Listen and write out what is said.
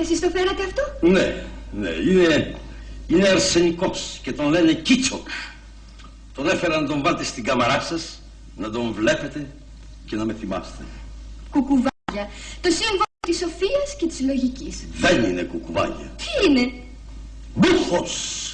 Εσείς το φέρατε αυτό; Ναι, ναι, είναι, είναι αρσενικός και τον λένε Κίτσο. Τον έφερα να τον βάλετε στην καμαρά σας, να τον βλέπετε και να με θυμάστε. Κουκουβάγια. Το σύμβολο της σοφίας και της λογικής. Δεν είναι κουκουβάγια. Τι είναι; Μπούχος!